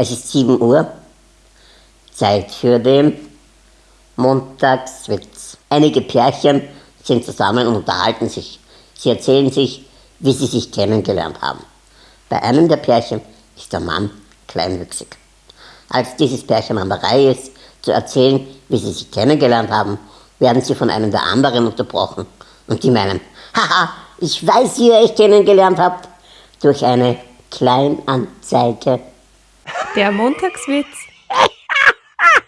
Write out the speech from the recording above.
Es ist 7 Uhr, Zeit für den Montagswitz. Einige Pärchen sind zusammen und unterhalten sich. Sie erzählen sich, wie sie sich kennengelernt haben. Bei einem der Pärchen ist der Mann kleinwüchsig. Als dieses Pärchen an der Reihe ist, zu erzählen, wie sie sich kennengelernt haben, werden sie von einem der anderen unterbrochen. Und die meinen, haha, ich weiß, wie ihr euch kennengelernt habt, durch eine Kleinanzeige. Der Montagswitz.